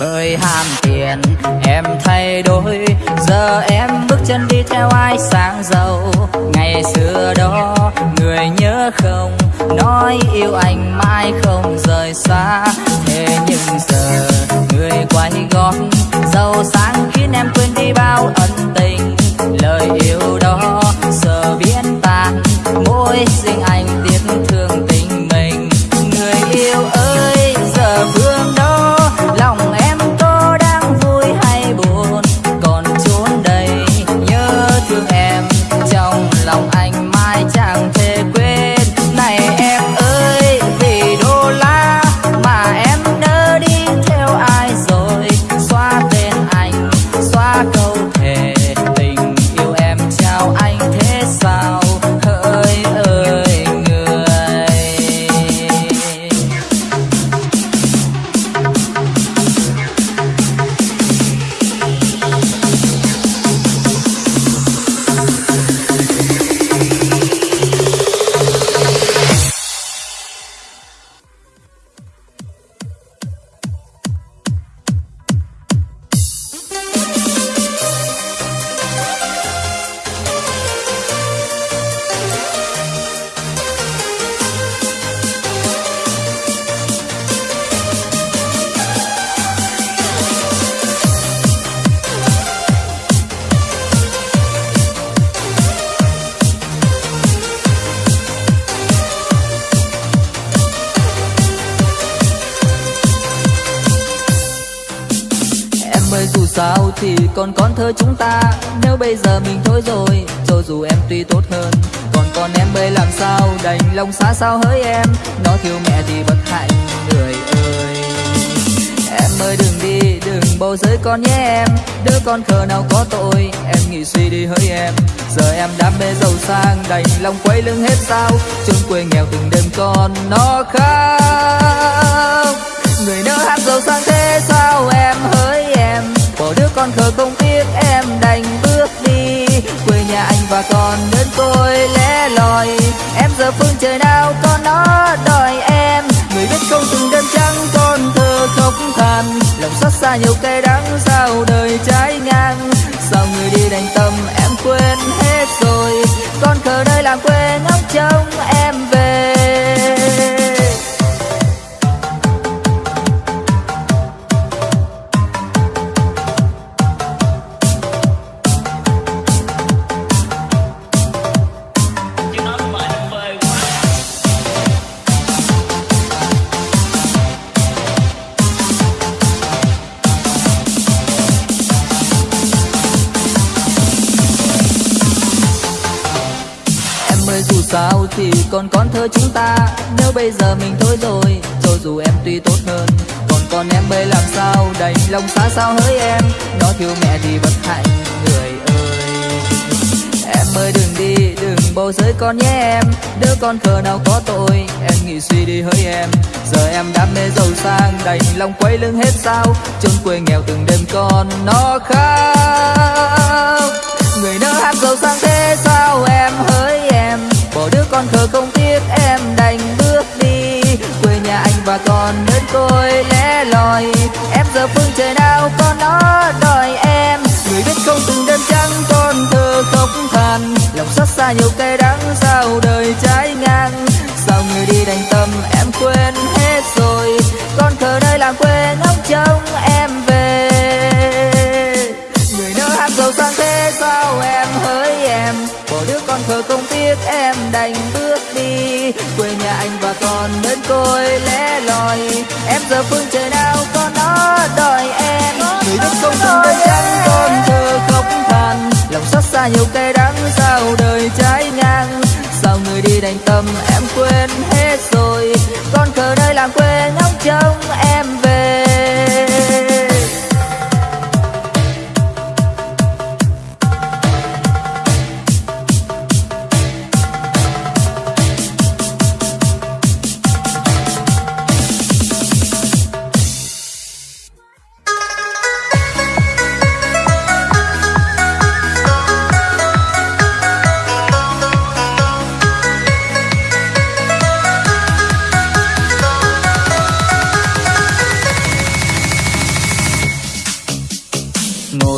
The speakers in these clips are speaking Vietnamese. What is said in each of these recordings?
bởi ham tiền. Em thay đổi, giờ em bước chân đi theo ai sáng giàu. Ngày xưa đó, người nhớ không, nói yêu anh mãi không rời xa. Thế nhưng giờ, người quay gót, giàu sáng khiến em quên đi bao ân tình. Lời yêu đó, giờ biến tan, mỗi sinh anh thơ chúng ta. Nếu bây giờ mình thôi rồi, Cho dù em tuy tốt hơn, Còn con em bây làm sao? Đành lòng xa sao hỡi em. Nó thiếu mẹ thì bất hạnh người ơi. Em ơi, đừng đi, đừng bầu rơi con nhé em. Đứa con khờ nào có tội, Em nghĩ suy đi hỡi em. Giờ em đam mê giàu sang, Đành lòng quay lưng hết sao? Chốn quê nghèo từng đêm con nó khóc. Người nỡ hát giàu sang thế sao em hỡi em? Bỏ đứa con khờ không còn anh tôi đơn côi lẻ loi. Em giờ phương trời nào con nó đòi em? Người biết không từng đêm trắng con thơ khóc than. Lòng xót xa nhiều cay đắng sao đời trái ngang. Sao người đi đành tâm em quên hết rồi? Con khờ nơi làng quê ngóng trông em còn con thơ chúng ta. Nếu bây giờ mình thôi rồi, Cho dù em tuy tốt hơn, Còn con em bây làm sao Đành lòng xa sao hỡi em. Nó thiếu mẹ thì bất hạnh, người ơi. Em ơi, đừng đi, đừng bầu rơi con nhé em. Đứa con khờ nào có tội, Em nghĩ suy đi hỡi em. Giờ em đam mê giàu sang, Đành lòng quay lưng hết sao. Chốn quê nghèo từng đêm con nó khóc Người nỡ hát giàu sang thế lẻ loi em giờ phương trời nào có nó đòi em. Người biết không từng đêm trắng con thơ khóc than. Lòng xót xa nhiều cay đắng sao đời trái ngang. Sao người đi đành tâm em quên hết rồi. Con thơ nơi làng quê ngóng trông em về. Người nỡ hát giàu sang thế sao em hỡi em? Bỏ đứa con thơ không tiếc em đành con đơn côi lẻ loi. Em giờ phương trời nào con nó đòi em. Người biết không từng đêm trắng con thơ khóc than. Lòng xót xa nhiều cay đắng sao đời trái ngang. Sao người đi đành tâm em quên hết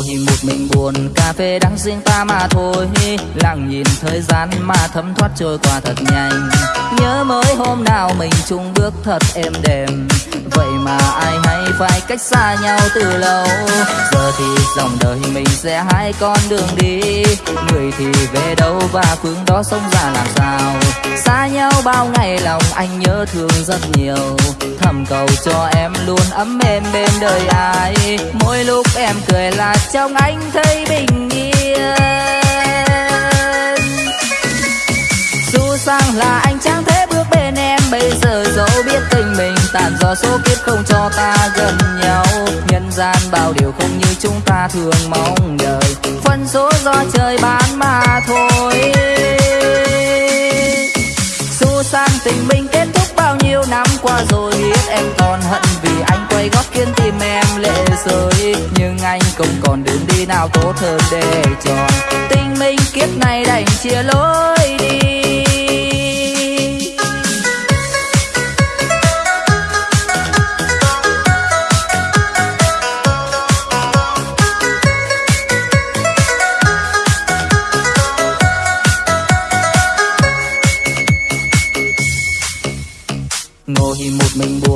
Hình một mình buồn, cà phê đắng riêng ta mà thôi. Lặng nhìn thời gian mà thấm thoát trôi qua thật nhanh nhớ mới hôm nào mình chung bước thật êm đềm. Vậy mà ai hay phải cách xa nhau từ lâu. Giờ thì dòng đời mình sẽ hai con đường đi. Người thì về đâu và phương đó sống ra làm sao? Xa nhau bao ngày lòng anh nhớ thương rất nhiều. Thầm cầu cho em luôn ấm êm bên đời ai. Mỗi lúc em cười là trong anh thấy bình yên. Sang là anh chẳng thể bước bên em. Bây giờ dẫu biết tình mình tàn, do số kiếp không cho ta gần nhau. Nhân gian bao điều không như chúng ta thường mong đợi. Phân số do trời bán mà thôi. Xu sang tình mình kết thúc bao nhiêu năm qua rồi, biết em còn hận vì anh quay gót kiên tìm em lệ rơi. Nhưng anh không còn đường đi nào tốt hơn để chọn. Tình mình kiếp này đành chia lối đi.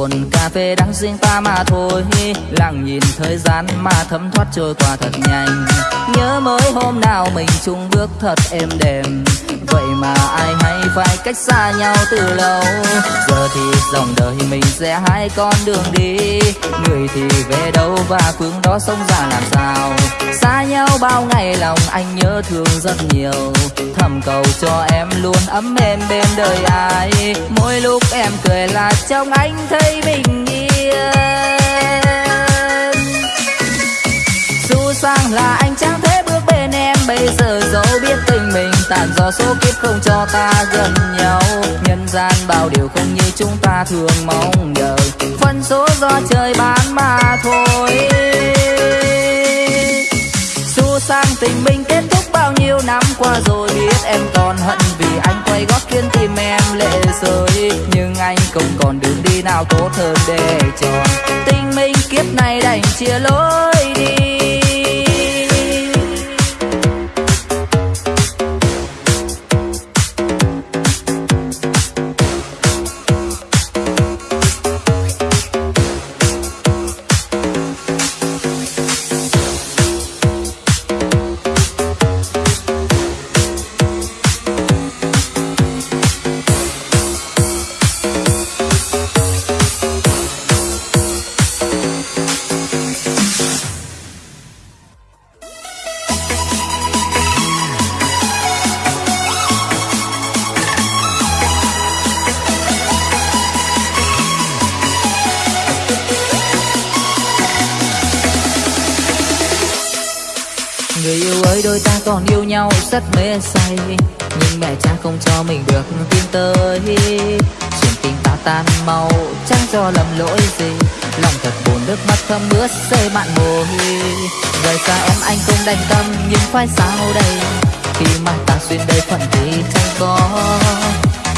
Mình buồn, cà phê đắng riêng ta mà thôi. Lặng nhìn thời gian mà thấm thoát trôi qua thật nhanh. Nhớ mới hôm nào mình chung bước thật êm đềm vậy mà ai hay phải cách xa nhau từ lâu. Giờ thì dòng đời mình sẽ hai con đường đi. Người thì về đâu và phương đó sống ra làm sao? Xa nhau bao ngày lòng anh nhớ thương rất nhiều. Thầm cầu cho em luôn ấm êm bên đời ai. Mỗi lúc em cười là trong anh thấy bình yên. Dù sang là anh chẳng thể bước bên em, bây giờ dẫu biết tình mình. Tàn do số kiếp không cho ta gần nhau. Nhân gian bao điều không như chúng ta thường mong đợi. Phân số do trời bán mà thôi. Xu sang tình mình kết thúc bao nhiêu năm qua rồi biết em còn hận vì anh quay gót khiến tim em lệ rơi. Nhưng anh không còn đường đi nào tốt hơn để chọn tình mình kiếp này đành chia lối đi. Thơm nước ướt rơi mạn môi rời xa em anh không đành tâm, nhưng phải sao đây? Khi mà ta xuyên đây phận thì chẳng có,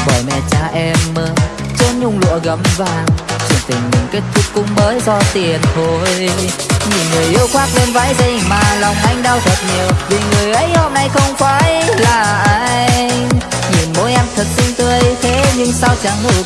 bởi mẹ cha em mơ trốn nhung lụa gấm vàng. Chuyện tình mình kết thúc cũng mới do tiền thôi. Nhìn người yêu khoác lên váy dây mà lòng anh đau thật nhiều. Vì người ấy hôm nay không phải là anh. Nhìn môi em thật xinh tươi, thế nhưng sao chẳng nụ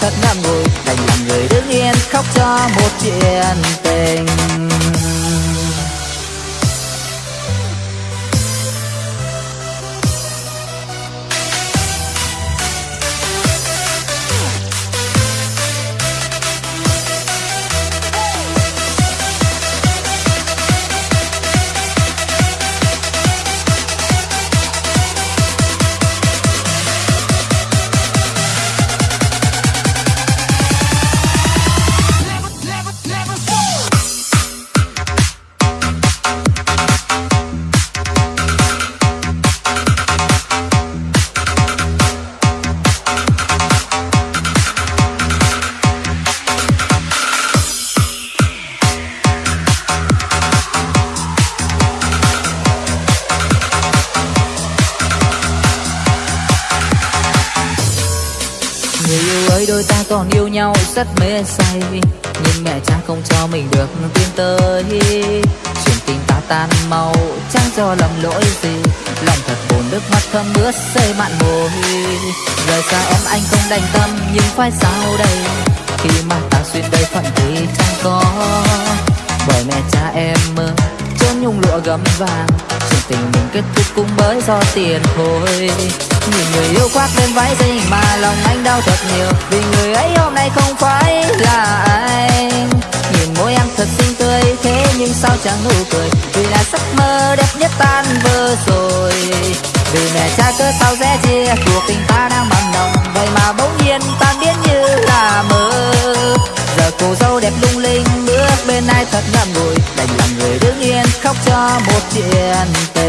thật ngậm ngùi. Đành làm người đứng yên khóc cho một chuyện tình. Còn yêu nhau rất mê say. Nhưng mẹ cha không cho mình được tiến tới. Chuyện tình ta tan mau, chẳng cho lầm lỗi gì. Lòng thật buồn nước mắt thơm ướt rơi mặn môi rời xa em anh không đành tâm, nhưng phải sao đây? Khi mà ta xuyên đây phận thì chẳng có. Bởi mẹ cha em mơ trốn nhung lụa gấm vàng. Chuyện tình mình kết thúc cũng bởi do tiền thôi nhìn người yêu khoác lên váy xinh mà lòng anh đau thật nhiều. Vì người ấy hôm nay không phải là anh nhìn môi em thật xinh tươi, thế nhưng sao chẳng nụ cười? Vì là giấc mơ đẹp nhất tan vỡ rồi. Vì mẹ cha cớ sao rẽ chia cuộc tình ta đang mặn nồng. Vậy mà bỗng nhiên tan biến như là mơ. Giờ cô dâu đẹp lung linh, bước bên ai thật ngậm ngùi. Đành làm người đứng yên khóc cho một chuyện tình.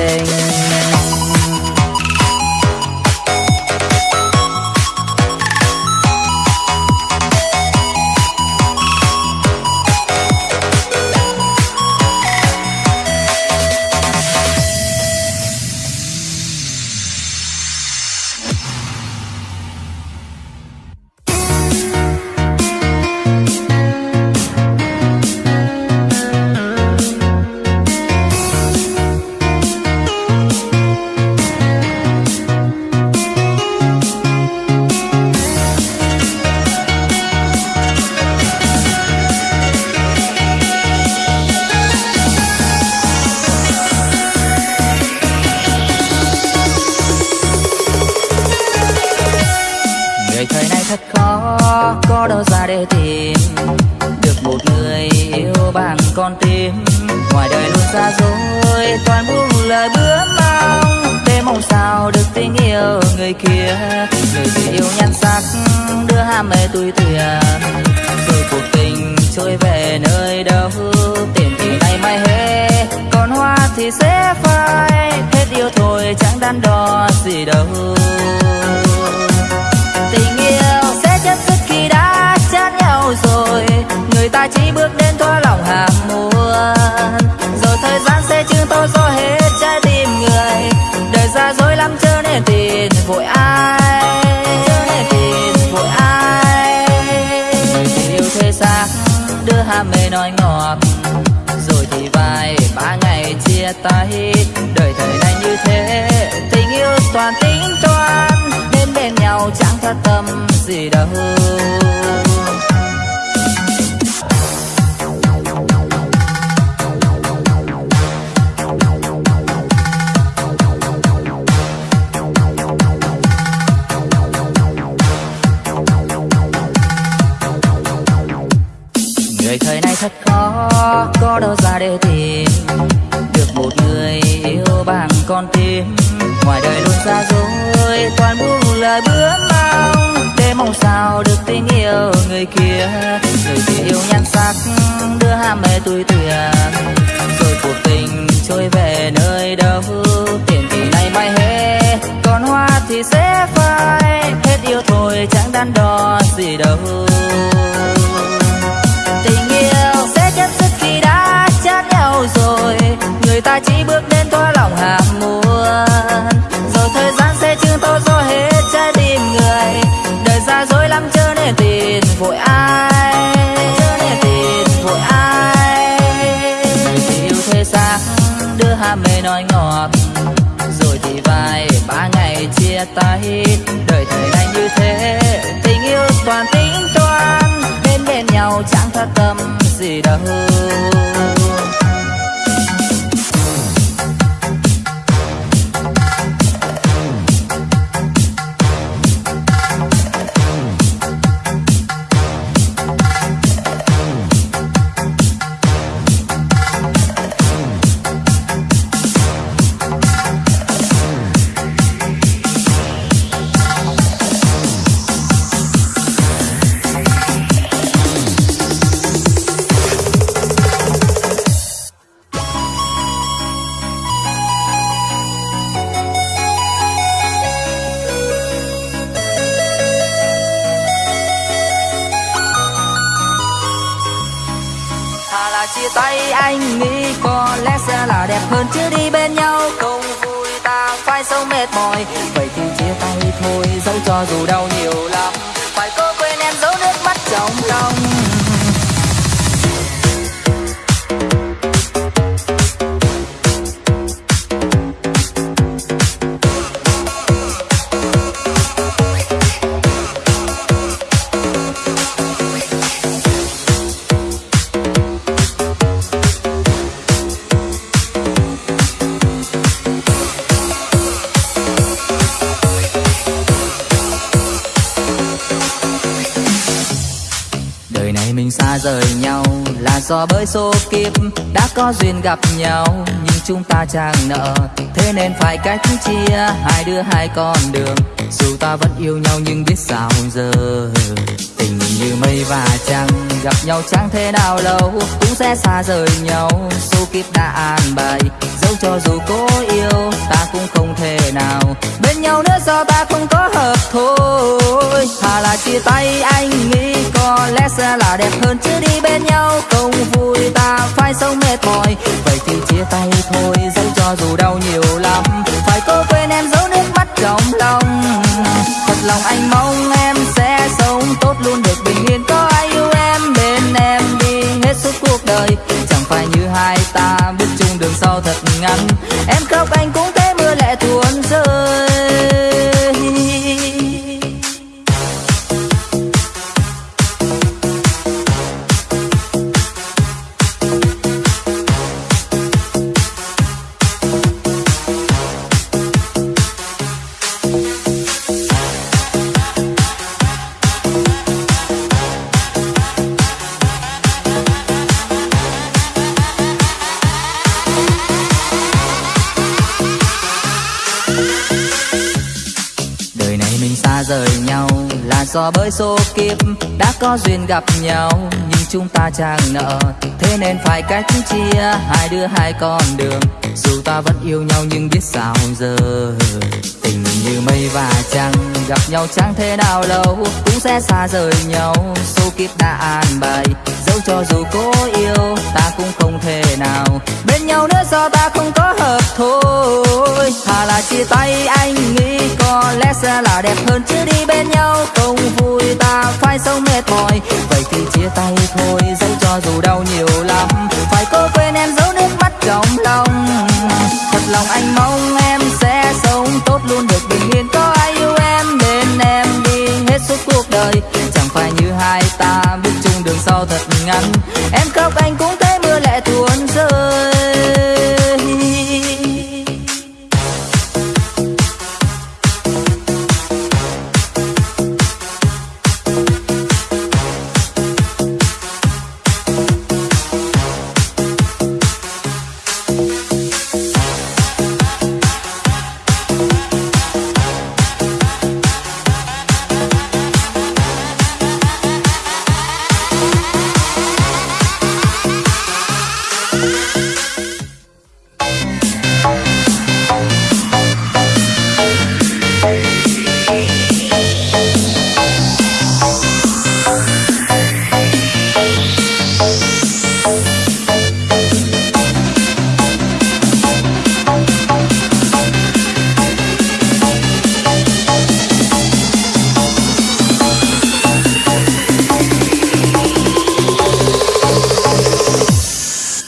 Ham mê nói ngọt. Rồi thì vài ba ngày chia tay. Đời thời này như thế, tình yêu toàn tính toán. Đến bên nhau chẳng thật tâm gì đâu. Ngoài đời luôn xa rồi, toàn buông lời bướm mong để mong sao được tình yêu người kia người kia yêu nhan sắc, đưa ham mê tuổi tiền rồi cuộc tình trôi về nơi đâu, tiền thì nay mai hết còn hoa thì sẽ phai. Hết yêu thôi chẳng đắn đo gì đâu. Người ta chỉ bước đến thoa lòng hạ muốn. Rồi thời gian sẽ chứng tỏ rõ hết trái tim người. Đời ra dối lắm, chớ nên tìm vội ai. Chớ nên tìm vội ai. Người thì yêu thế xác đưa ham mê nói ngọt. Rồi thì vài ba ngày chia tay. Đời thời này như thế, tình yêu toàn tính toán. Bên bên nhau chẳng thật tâm gì đâu. Mắt trong là do bởi số kiếp đã có duyên gặp nhau. Nhưng chúng ta chẳng nợ thế nên phải cách chia hai đứa hai con đường. Dù ta vẫn yêu nhau nhưng biết sao giờ, tình như mây và trăng. Gặp nhau chẳng thế nào lâu, cũng sẽ xa rời nhau. Số kiếp đã an bài, dẫu cho dù cố yêu, ta cũng không thể nào. Bên nhau nữa do ta không có hợp thôi. Thà là chia tay, anh nghĩ có lẽ sẽ là đẹp hơn chứ đi bên nhau không vui, ta phải sống mệt mỏi. Vậy thì chia tay thôi, dẫu cho dù đau nhiều lắm. Phải cố quên em giấu nước mắt trong lòng. Thật lòng anh mong em có duyên gặp nhau chúng ta chẳng nợ. Thế nên phải cách chia, hai đứa hai con đường. Dù ta vẫn yêu nhau nhưng biết sao giờ, tình như mây và trăng. Gặp nhau chẳng thế nào lâu, cũng sẽ xa rời nhau. Số kiếp đã an bài, dẫu cho dù cố yêu, ta cũng không thể nào. Bên nhau nữa do ta không có hợp thôi. Thà là chia tay, anh nghĩ có lẽ sẽ là đẹp hơn. Chứ đi bên nhau không vui, ta phải sống mệt mỏi. Vậy thì chia tay thôi dẫu cho dù đau nhiều lắm. Phải cố quên em giấu nước mắt trong lòng. Thật lòng anh mong em sẽ sống tốt luôn được bình yên. Có ai yêu em bên em đi hết suốt cuộc đời. Chẳng phải như hai ta bước chung đường sau thật ngắn. Em khóc anh cũng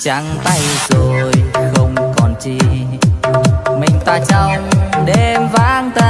trắng tay rồi không còn chi. Mình ta trong đêm vắng tay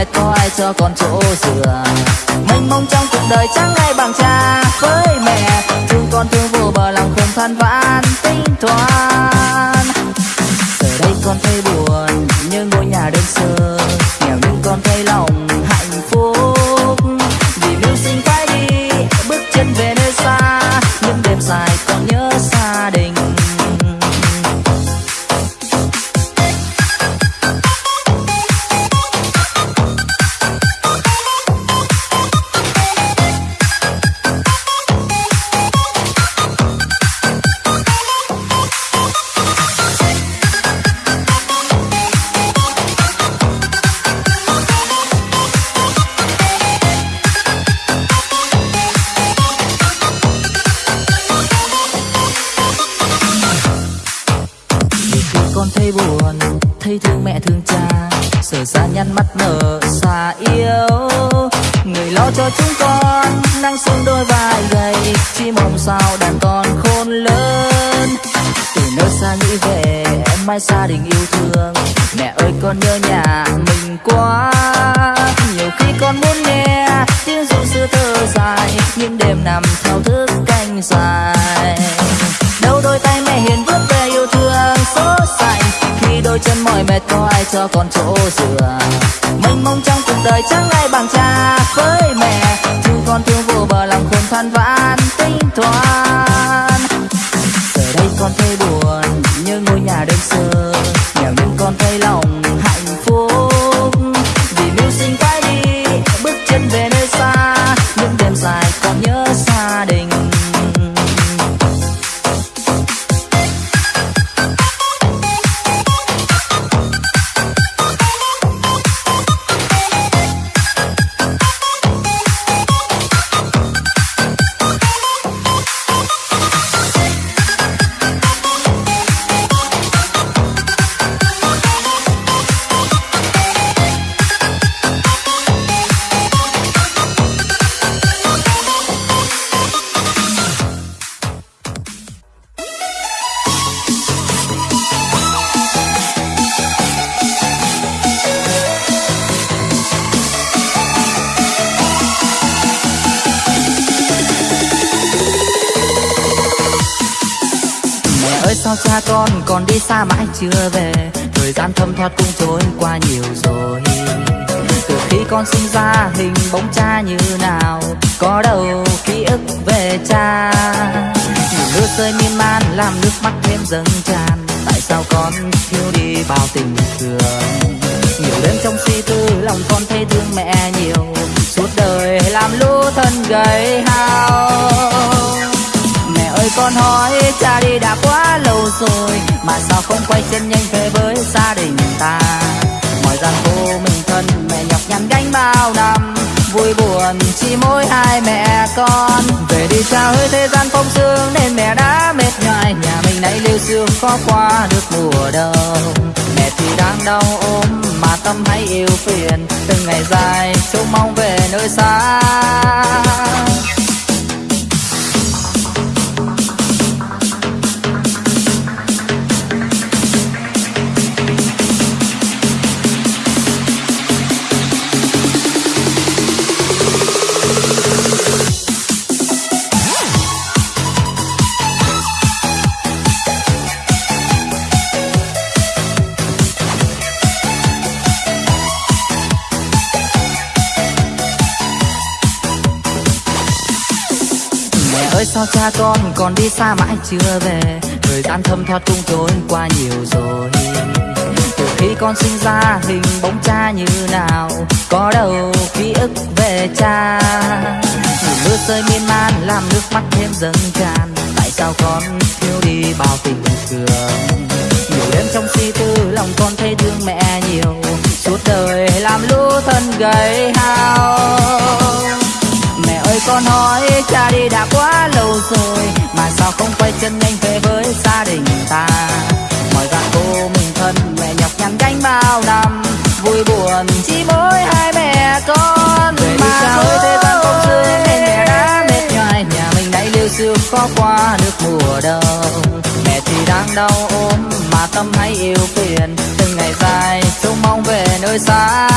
chân có ai cho con chỗ dựa. Mình mong trong cuộc đời chẳng ai nhà mình quá. Nhiều khi con muốn nghe Tiếng ru xưa thơ dài, Những đêm nằm thao thức canh dài. Đâu đôi tay mẹ hiền bước về yêu thương sốt sạnh khi đôi chân mỏi mệt có ai cho con chỗ dựa. Mình mong trong cuộc đời chẳng ai bằng cha với mẹ thương con thương vô bờ lòng khôn than vãn, tính toán. Giờ đây con thấy buồn như ngôi nhà đơn sơ nghèo nhưng con thấy lòng con, còn đi xa mãi chưa về. Thời gian thấm thoát cũng trôi qua nhiều rồi. Từ khi con sinh ra, hình bóng cha như nào? Có đâu ký ức về cha? Nước rơi miên man, làm nước mắt thêm dâng tràn. Tại sao con thiếu đi bao tình thương? Nhiều đêm trong suy tư, lòng con thấy thương mẹ nhiều. Suốt đời làm lũ thân gầy hao. Con hỏi, cha đi đã quá lâu rồi, Mà sao không quay chân nhanh về với gia đình ta? Mọi gian khổ mình thân, mẹ nhọc nhằn gánh bao năm, Vui buồn chỉ mỗi hai mẹ con. Về đi cha hơi thế gian phong sương, Nên mẹ đã mệt nhoài. Nhà mình nay liêu sương khó qua được mùa đông. Mẹ thì đang đau ốm, Mà tâm hãy yêu phiền. Từng ngày dài, trông mong về nơi xa. con còn đi xa mãi chưa về. Thời gian thâm thoát cũng trôi qua nhiều rồi. Từ khi con sinh ra, hình bóng cha như nào? Có đâu ký ức về cha? Mưa rơi miên man, làm nước mắt thêm dâng tràn. Tại sao con thiếu đi bao tình thương? Nhiều đêm trong suy tư, lòng con thấy thương mẹ nhiều. Suốt đời làm lũ thân gầy hao con hỏi cha đi đã quá lâu rồi mà sao không quay chân nhanh về với gia đình ta? Mọi gia cô mình thân mẹ nhọc nhằn gánh bao năm vui buồn chỉ mỗi hai mẹ con. Về mà ơi thế gian không xương nên mẹ đã mệt nhoài nhà mình đã liêu siêu khó qua được mùa đông. Mẹ thì đang đau ốm mà tâm hay yêu phiền. Từng ngày dài trông mong về nơi xa.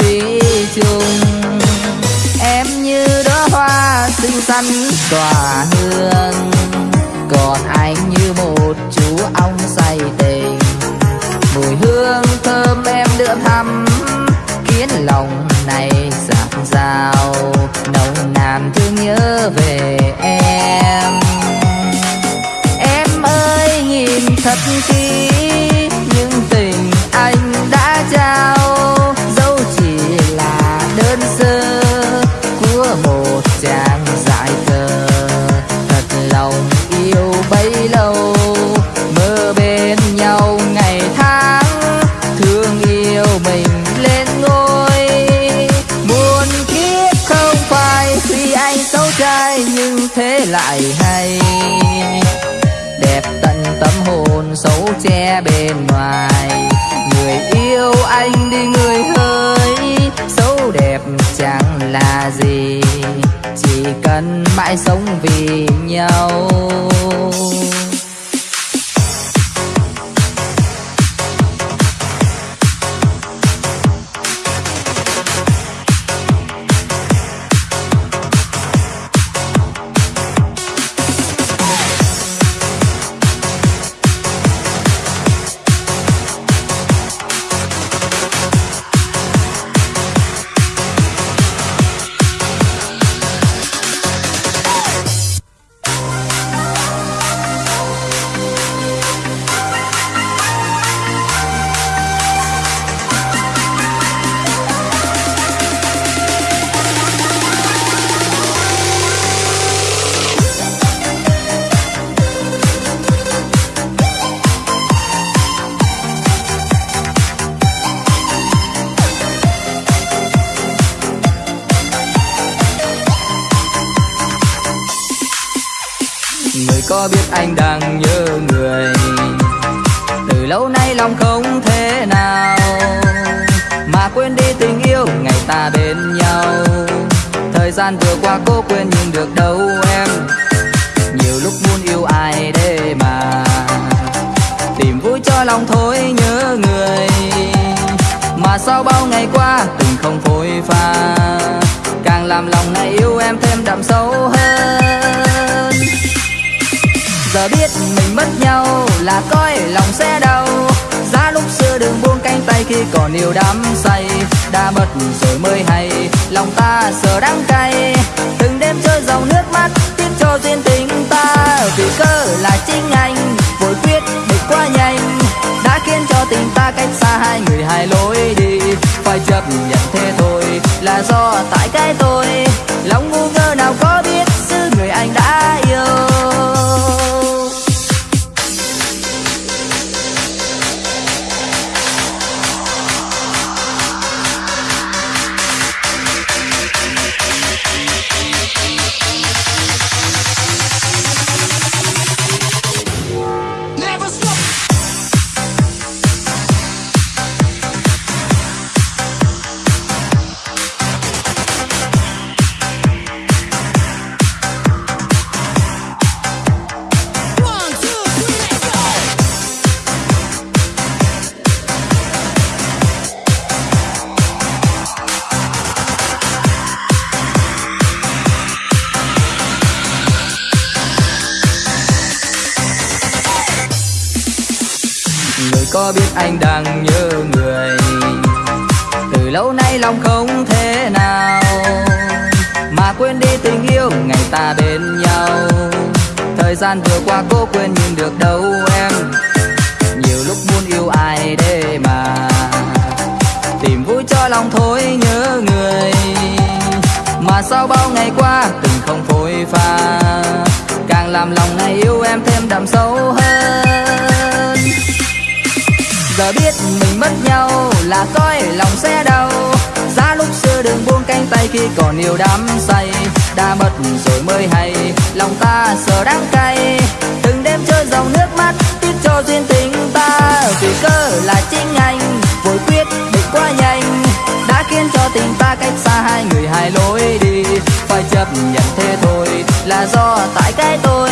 thủy chung. Em như đóa hoa xinh xắn tỏa hương. Còn anh như một chú ong say tình. Mùi hương thơm em đượm thắm, khiến lòng này dạt dào nồng nàn thương nhớ về em. cần mãi sống vì nhau. Lòng thôi nhớ người. Mà sau bao ngày qua, tình không phôi pha. Càng làm lòng này yêu em thêm đậm sâu hơn. Giờ biết mình mất nhau là coi lòng sẽ đau. Giá lúc xưa đừng buông cánh tay khi còn yêu đắm say. Đã mất rồi mới hay, lòng ta sợ đắng cay. Từng đêm chơi dòng nước mắt, tiếc cho duyên tình ta. Vì cơ là chính anh cách xa hai người hai lối đi. Phải chấp nhận thế thôi là do tại cái tôi. Anh đang nhớ người. Từ lâu nay lòng không thế nào, mà quên đi tình yêu ngày ta bên nhau. Thời gian vừa qua cố quên nhưng được đâu em? Nhiều lúc muốn yêu ai để mà tìm vui cho lòng thôi nhớ người. Mà sau bao ngày qua tình không phôi pha, càng làm lòng này yêu em thêm đậm sâu hơn giờ biết mình mất nhau là coi lòng sẽ đau. Giá lúc xưa đừng buông cánh tay khi còn yêu đắm say, đã mất rồi mới hay, lòng ta sợ đắng cay. Từng đêm chơi dòng nước mắt, tiếc cho duyên tình ta. Vì cơ là chính anh, vội quyết định quá nhanh. Đã khiến cho tình ta cách xa hai người hai lối đi, phải chấp nhận thế thôi là do tại cái tôi.